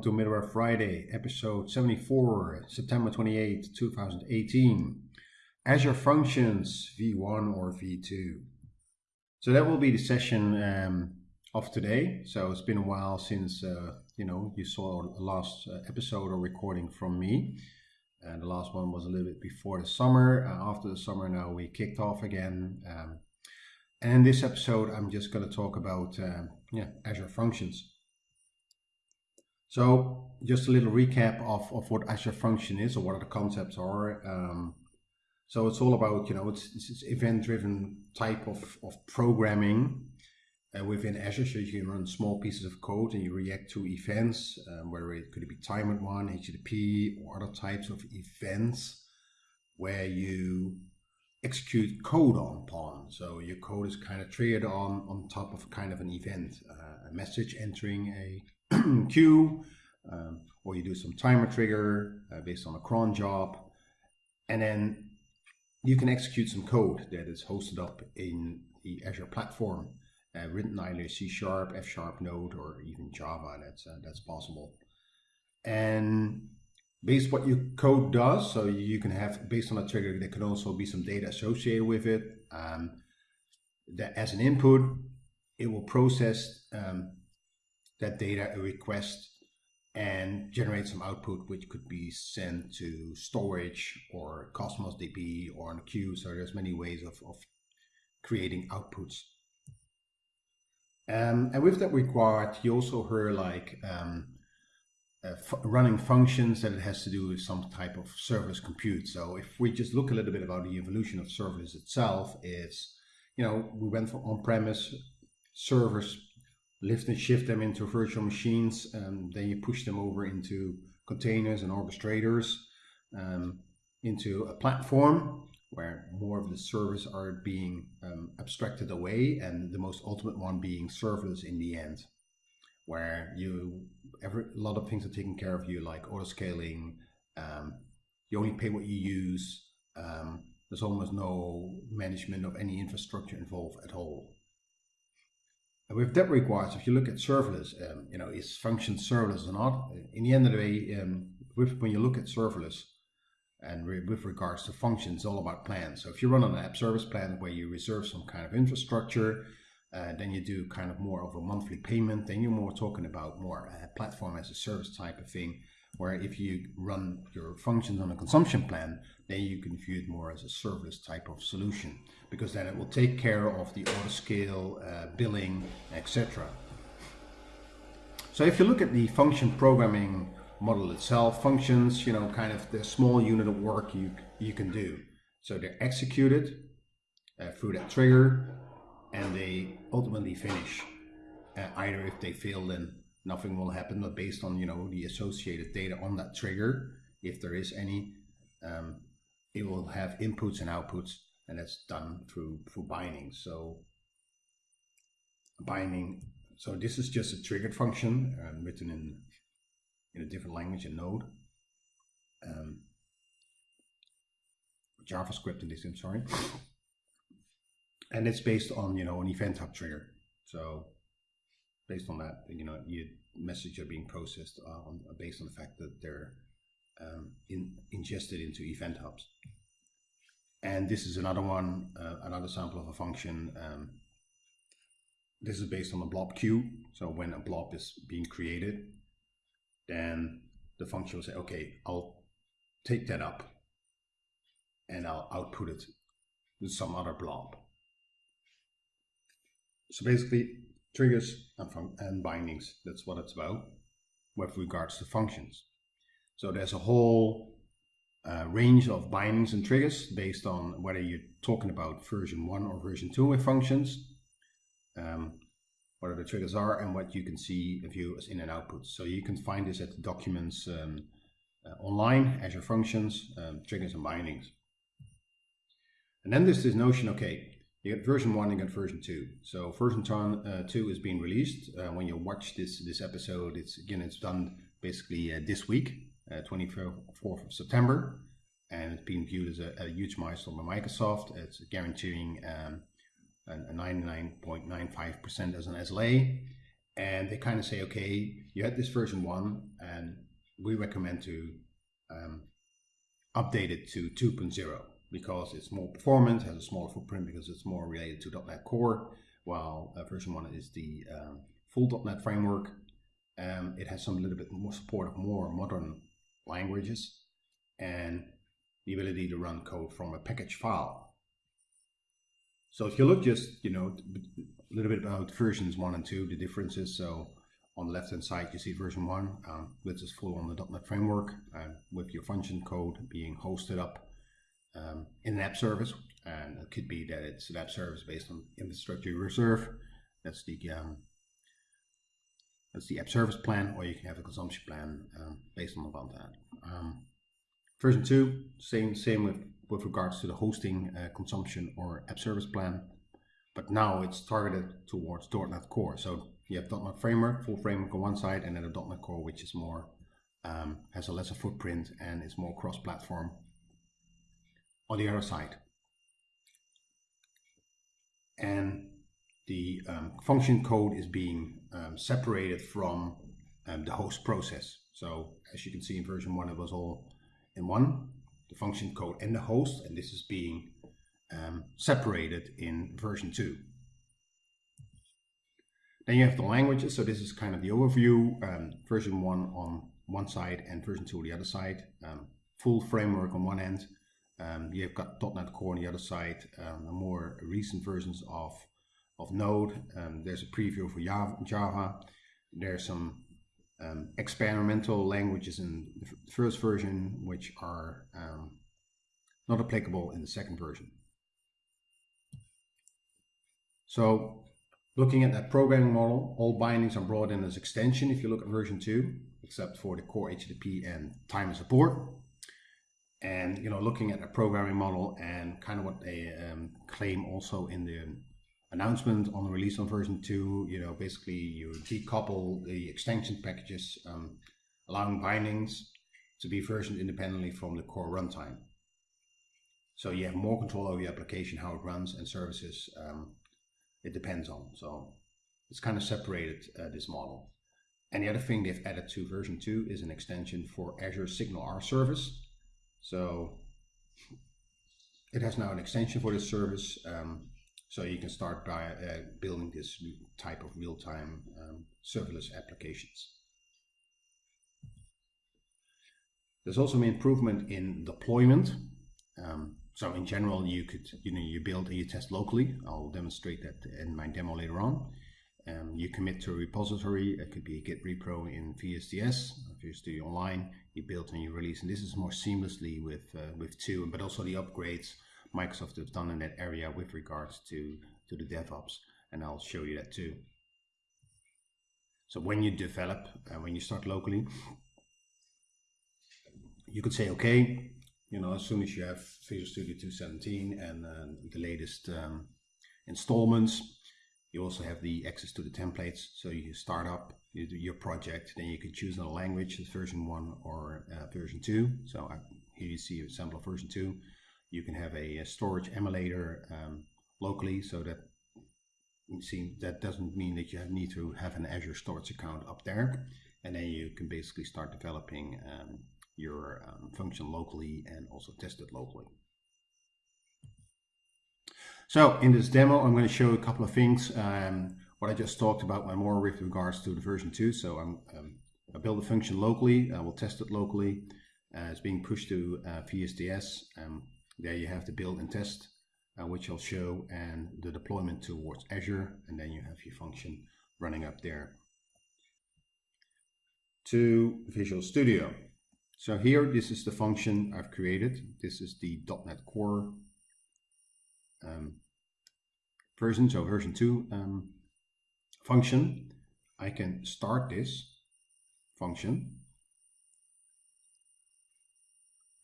Welcome to Middleware Friday, episode 74, September 28, 2018. Azure Functions V1 or V2. So that will be the session um, of today. So it's been a while since uh, you know you saw the last uh, episode or recording from me. And the last one was a little bit before the summer. Uh, after the summer, now we kicked off again. Um, and in this episode, I'm just going to talk about uh, yeah Azure Functions. So just a little recap of, of what Azure Function is or what the concepts are. Um, so it's all about, you know, it's, it's event-driven type of, of programming uh, within Azure. So you can run small pieces of code and you react to events, um, whether it could be timed one, HTTP, or other types of events where you execute code on upon. So your code is kind of triggered on on top of kind of an event, uh, a message entering a queue, um, or you do some timer trigger uh, based on a cron job, and then you can execute some code that is hosted up in the Azure platform, uh, written either C Sharp, F Sharp, Node, or even Java. That's uh, that's possible. And based what your code does, so you can have based on a trigger, there can also be some data associated with it. Um, that as an input, it will process um, that data, a request, and generate some output which could be sent to storage or Cosmos DB or on queue. So there's many ways of, of creating outputs. Um, and with that required, you also heard like um, uh, running functions that it has to do with some type of serverless compute. So if we just look a little bit about the evolution of serverless itself, is you know we went from on-premise servers lift and shift them into virtual machines. Um, then you push them over into containers and orchestrators um, into a platform where more of the servers are being um, abstracted away and the most ultimate one being serverless in the end where you every a lot of things are taken care of you like auto scaling um, you only pay what you use um, there's almost no management of any infrastructure involved at all with that regards, if you look at serverless, um, you know, is function serverless or not? In the end of the day, um, with, when you look at serverless and re with regards to functions, all about plans. So if you run an app service plan where you reserve some kind of infrastructure, uh, then you do kind of more of a monthly payment, then you're more talking about more a platform as a service type of thing where if you run your functions on a consumption plan, then you can view it more as a serverless type of solution because then it will take care of the auto scale, uh, billing, etc. So if you look at the function programming model itself, functions, you know, kind of the small unit of work you, you can do. So they're executed uh, through that trigger and they ultimately finish. Uh, either if they fail, then nothing will happen, but based on, you know, the associated data on that trigger, if there is any, um, it will have inputs and outputs, and that's done through, through binding. So binding, so this is just a triggered function um, written in, in a different language, in Node. Um, JavaScript in this, I'm sorry. And it's based on, you know, an event hub trigger. So based on that, you know, your message are being processed uh, on, based on the fact that they're um, in, ingested into event hubs. And this is another one, uh, another sample of a function. Um, this is based on a blob queue. So when a blob is being created, then the function will say, okay, I'll take that up and I'll output it with some other blob. So basically, triggers and, and bindings. That's what it's about with regards to functions. So there's a whole uh, range of bindings and triggers based on whether you're talking about version 1 or version 2 with functions, um, what the triggers are, and what you can see view as in and outputs. So you can find this at the documents um, uh, online, Azure Functions, um, triggers and bindings. And then there's this notion, okay, you get version 1 and you get version 2. So version uh, 2 is being released. Uh, when you watch this this episode, it's again, it's done basically uh, this week, 24th uh, of September. And it's being viewed as a, a huge milestone by Microsoft. It's guaranteeing um, a 99.95% as an SLA. and they kind of say, okay, you had this version one, and we recommend to um, update it to 2.0 because it's more performant, has a smaller footprint because it's more related to .NET Core, while uh, version one is the um, full .NET framework. Um, it has some little bit more support of more modern languages and the ability to run code from a package file. So if you look just, you know, a little bit about versions one and two, the differences. So on the left hand side, you see version one, um, which is full on the .NET framework uh, with your function code being hosted up um, in an app service. And it could be that it's an app service based on infrastructure reserve. That's the um, that's the app service plan, or you can have a consumption plan um, based on about that. Um, version two, same same with with regards to the hosting uh, consumption or app service plan, but now it's targeted towards .NET Core. So you have .NET Framework, full framework on one side, and then a .NET Core, which is more um, has a lesser footprint and is more cross-platform on the other side. And the um, function code is being um, separated from um, the host process. So as you can see in version one, it was all in one, the function code and the host, and this is being um, separated in version two. Then you have the languages. So this is kind of the overview. Um, version one on one side and version two on the other side. Um, full framework on one end, um, you've got .NET Core on the other side, um, more recent versions of, of Node. Um, there's a preview for Java. There's some um, experimental languages in the first version, which are um, not applicable in the second version. So looking at that programming model, all bindings are brought in as extension if you look at version 2, except for the core HTTP and time support and you know looking at a programming model and kind of what they um, claim also in the announcement on the release on version 2 you know basically you decouple the extension packages um, allowing bindings to be versioned independently from the core runtime. So you have more control over your application how it runs and services um, it depends on. So it's kind of separated uh, this model. And the other thing they've added to version 2 is an extension for Azure SignalR service so it has now an extension for this service. Um, so you can start by uh, building this type of real-time um, serverless applications. There's also an improvement in deployment. Um, so in general, you could, you know, you build and you test locally. I'll demonstrate that in my demo later on. Um, you commit to a repository. It could be a Git repro in VSTS, VSTS Online. You build and you release, and this is more seamlessly with uh, with two, but also the upgrades Microsoft has done in that area with regards to to the DevOps, and I'll show you that too. So when you develop, uh, when you start locally, you could say, okay, you know, as soon as you have Visual Studio 217 and uh, the latest um, installments, you also have the access to the templates. So you start up you your project, then you can choose a language, version one or uh, version two. So I, here you see a sample of version two. You can have a, a storage emulator um, locally, so that see that doesn't mean that you need to have an Azure storage account up there. And then you can basically start developing um, your um, function locally and also test it locally. So in this demo, I'm going to show a couple of things. Um, what I just talked about, but more with regards to the version 2. So I'm, um, I build a function locally, I will test it locally. Uh, it's being pushed to uh. Um, there you have the build and test, uh, which I'll show, and the deployment towards Azure, and then you have your function running up there. To Visual Studio. So here, this is the function I've created. This is the .NET Core um, version, so version 2 um, function. I can start this function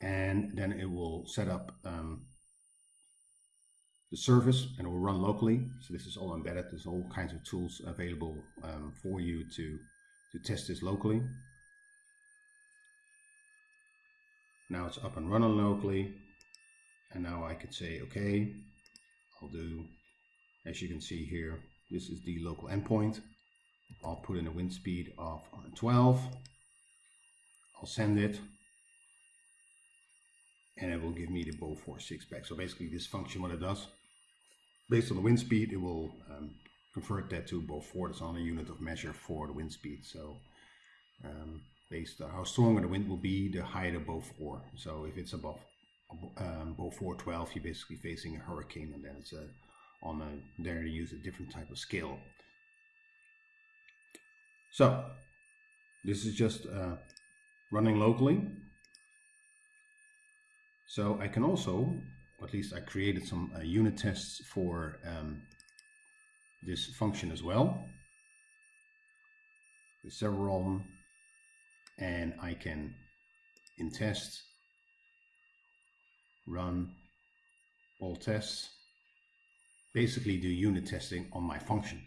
and then it will set up um, the service and it will run locally. So this is all embedded. There's all kinds of tools available um, for you to, to test this locally. Now it's up and running locally. And now I could say, okay, Do, as you can see here, this is the local endpoint. I'll put in a wind speed of 12. I'll send it. And it will give me the Beaufort 6 back. So basically this function, what it does, based on the wind speed, it will um, convert that to Beaufort. That's on a unit of measure for the wind speed. So um, based on how strong the wind will be, the higher the bow 4. So if it's above um, Beaufort 12, you're basically facing a hurricane and then it's a, on a, there to use a different type of scale. So this is just uh, running locally. So I can also, at least I created some uh, unit tests for um, this function as well. There's several of them. And I can, in test, run all tests, basically do unit testing on my function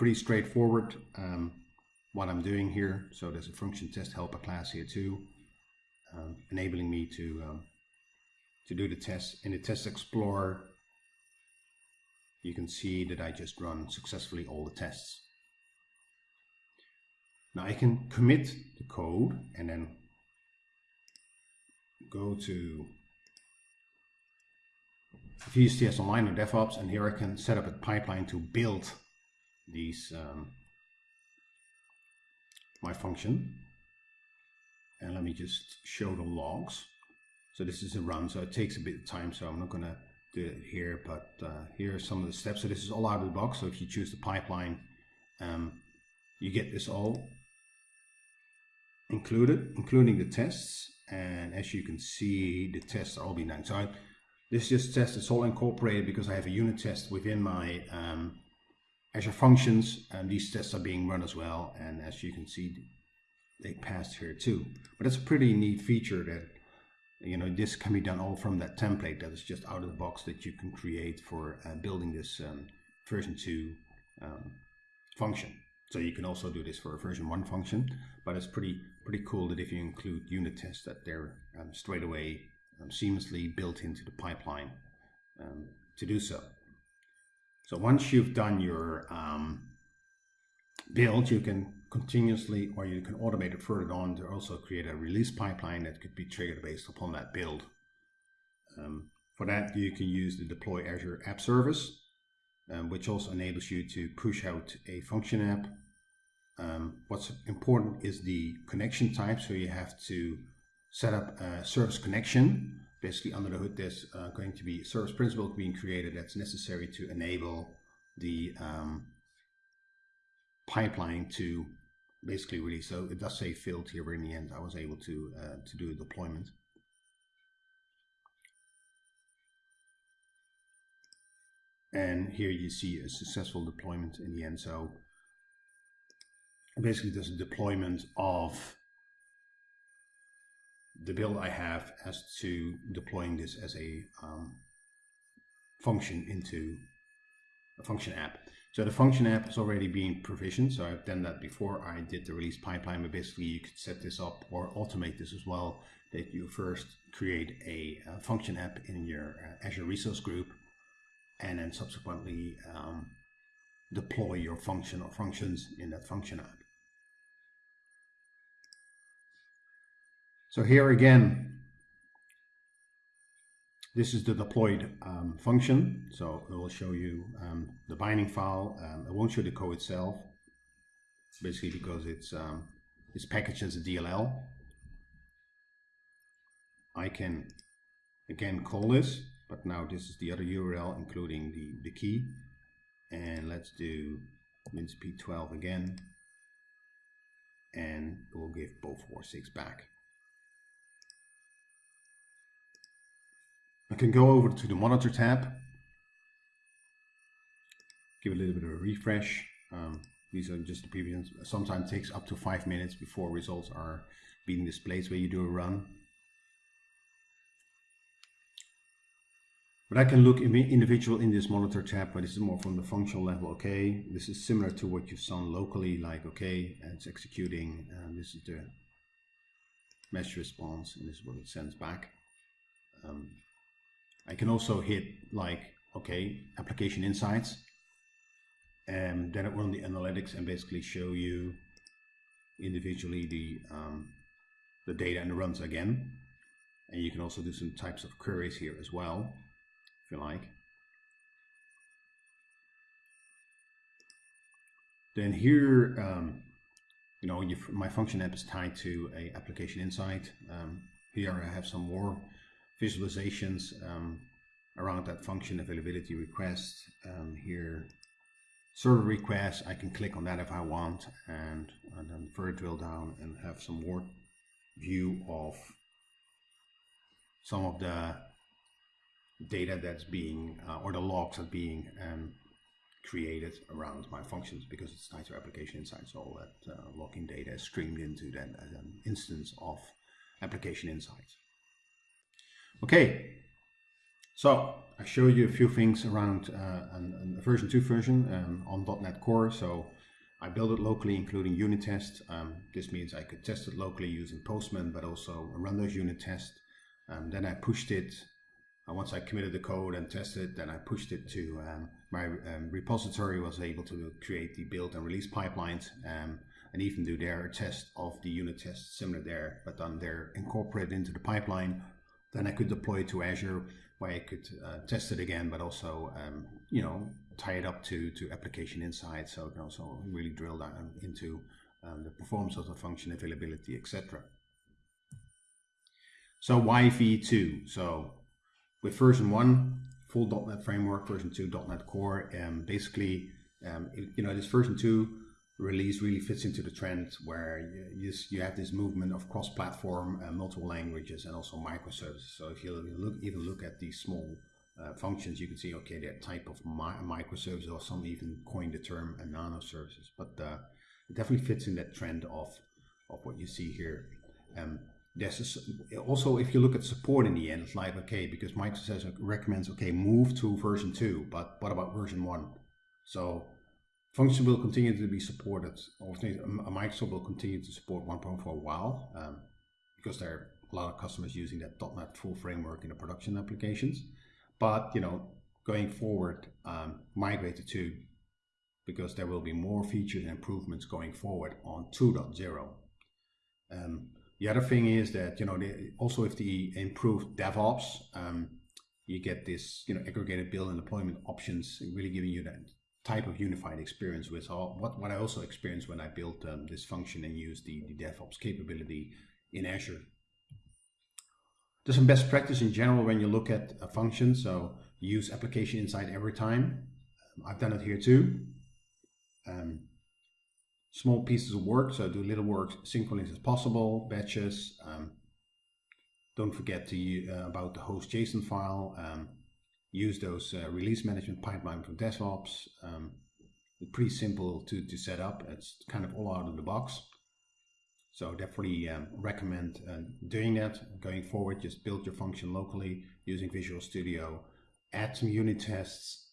pretty straightforward um, what I'm doing here. So there's a function test helper class here too, um, enabling me to um, to do the test. In the test explorer, you can see that I just run successfully all the tests. Now I can commit the code and then go to VSTS Online or DevOps and here I can set up a pipeline to build these um, my function. And let me just show the logs. So this is a run so it takes a bit of time so I'm not gonna do it here but uh, here are some of the steps. So this is all out of the box so if you choose the pipeline um, you get this all included including the tests and as you can see the tests are all being done so I, this just test is all incorporated because I have a unit test within my um, Azure Functions, and these tests are being run as well. And as you can see, they passed here too. But that's a pretty neat feature that, you know, this can be done all from that template that is just out of the box that you can create for uh, building this um, version 2 um, function. So you can also do this for a version 1 function, but it's pretty pretty cool that if you include unit tests that they're um, straight away um, seamlessly built into the pipeline um, to do so. So once you've done your um, build, you can continuously, or you can automate it further on to also create a release pipeline that could be triggered based upon that build. Um, for that, you can use the deploy Azure app service, um, which also enables you to push out a function app. Um, what's important is the connection type. So you have to set up a service connection basically under the hood there's uh, going to be a service principal being created that's necessary to enable the um, pipeline to basically release. So it does say filled here, but in the end I was able to, uh, to do a deployment. And here you see a successful deployment in the end. So basically there's a deployment of the build I have as to deploying this as a um, function into a function app. So the function app is already being provisioned. So I've done that before I did the release pipeline, but basically you could set this up or automate this as well, that you first create a, a function app in your uh, Azure resource group and then subsequently um, deploy your function or functions in that function app. So here again, this is the deployed um, function. So it will show you um, the binding file. Um, it won't show the code itself, basically because it's, um, it's packaged as a DLL. I can again call this, but now this is the other URL, including the, the key. And let's do minsp12 again. And we'll give Beaufort 6 back. I can go over to the monitor tab, give a little bit of a refresh. Um, these are just the previous, sometimes takes up to five minutes before results are being displayed where you do a run. But I can look individual in this monitor tab, but this is more from the functional level. Okay, this is similar to what you've done locally, like okay, it's executing, and this is the mesh response, and this is what it sends back. Um, I can also hit like, okay, application insights. and then it run the analytics and basically show you individually the um, the data and the runs again. And you can also do some types of queries here as well, if you like. Then here, um, you know, my function app is tied to a application insight. Um, here I have some more visualizations um, around that function availability request. Um, here, server request, I can click on that if I want and, and then further drill down and have some more view of some of the data that's being, uh, or the logs that being um, created around my functions because it's tied to application insights. All that uh, logging data is streamed into then as an instance of application insights. Okay, so I showed you a few things around uh, an, a version 2 version um, on .NET Core. So I built it locally, including unit tests. Um, this means I could test it locally using Postman, but also run those unit tests. Um, then I pushed it uh, once I committed the code and tested, then I pushed it to um, my um, repository was able to create the build and release pipelines um, and even do their test of the unit tests similar there, but then they're incorporated into the pipeline. Then I could deploy it to Azure where I could uh, test it again, but also, um, you know, tie it up to, to application insights. So it can also really drill down into um, the performance of the function availability, etc. So why V2? So with version one, full .NET framework, version two, .NET Core, and basically, um, it, you know, this version two release really fits into the trend where you, you have this movement of cross-platform, uh, multiple languages, and also microservices. So if you look, even look at these small uh, functions, you can see, okay, they're type of mi microservices, or some even coined the term a nano services. But uh, it definitely fits in that trend of, of what you see here. Um, there's a, also if you look at support in the end it's like okay because microsoft recommends okay move to version 2 but what about version 1 so function will continue to be supported or microsoft will continue to support 1.4 for a while um, because there are a lot of customers using that .NET full framework in the production applications. But you know going forward um, migrate to 2 because there will be more features and improvements going forward on 2.0 um, the other thing is that, you know, also with the improved DevOps, um, you get this, you know, aggregated build and deployment options, really giving you that type of unified experience with all, what, what I also experienced when I built um, this function and used the, the DevOps capability in Azure. There's some best practice in general when you look at a function. So use application insight every time. I've done it here too. Um, small pieces of work. So do little work synchronous as possible, batches. Um, don't forget to uh, about the host JSON file. Um, use those uh, release management pipeline from DevOps. Um, pretty simple to, to set up. It's kind of all out of the box. So definitely um, recommend uh, doing that going forward. Just build your function locally using Visual Studio. Add some unit tests,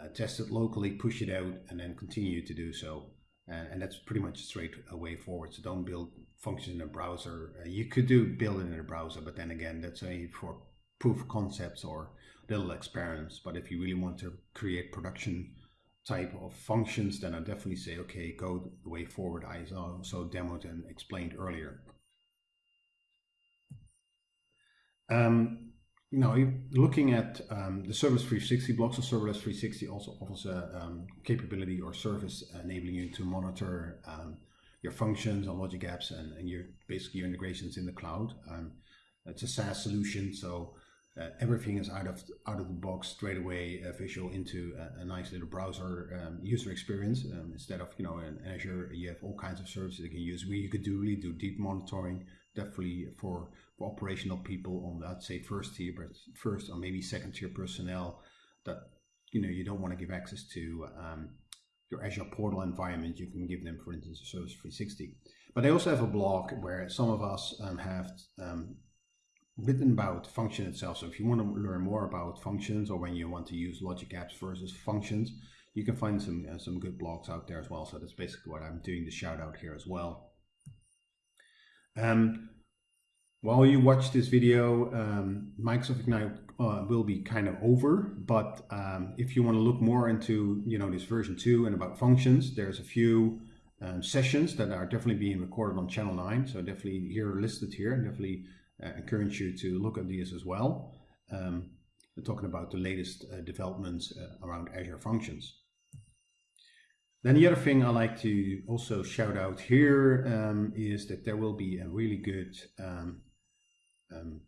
uh, test it locally, push it out, and then continue to do so and, and that's pretty much straight away forward. So don't build functions in a browser. Uh, you could do build it in a browser, but then again, that's a for proof concepts or little experiments. But if you really want to create production type of functions, then I definitely say, okay, go the way forward I also demoed and explained earlier. Um, you know, looking at um, the Serverless 360 blocks of Serverless 360 also offers a um, capability or service enabling you to monitor um, your functions and logic apps and, and, your basically your integrations in the cloud. Um, it's a SaaS solution, so uh, everything is out of out of the box straight away uh, visual into a, a, nice little browser um, user experience. Um, instead of you know in Azure, you have all kinds of services you can use. Where you could do really do deep monitoring, definitely for operational people on that say first tier, but first or maybe second tier personnel that you know you don't want to give access to um, your Azure portal environment. You can give them, for instance, a Serverless 360. But they also have a blog where some of us um, have um, written about function itself. So if you want to learn more about functions or when you want to use logic apps versus functions, you can find some uh, some good blogs out there as well. So that's basically what I'm doing the shout out here as well. Um, While you watch this video, um, Microsoft Ignite uh, will be kind of over, but um, if you want to look more into, you know, this version 2 and about functions, there's a few um, sessions that are definitely being recorded on channel 9, so definitely here listed here, and definitely encourage you to look at these as well. Um, talking about the latest uh, developments uh, around Azure Functions. Then the other thing I like to also shout out here um, is that there will be a really good um, um,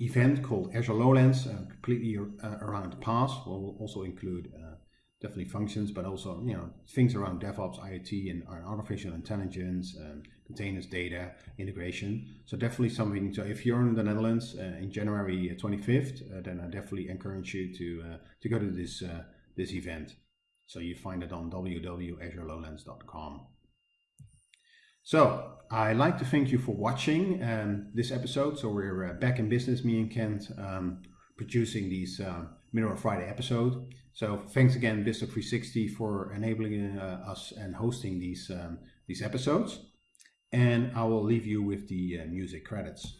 event called Azure Lowlands, uh, completely uh, around PaaS. We'll also include uh, definitely functions, but also you know things around DevOps, IoT, and artificial intelligence, and containers, data integration. So definitely something. So if you're in the Netherlands uh, in January 25th, uh, then I definitely encourage you to uh, to go to this this event. So you find it on www.azurelowlands.com. So I'd like to thank you for watching um, this episode. So we're uh, back in business, me and Kent, um, producing these uh, Middle Friday episode. So thanks again, BizTalk360, for enabling uh, us and hosting these um, these episodes. And I will leave you with the uh, music credits.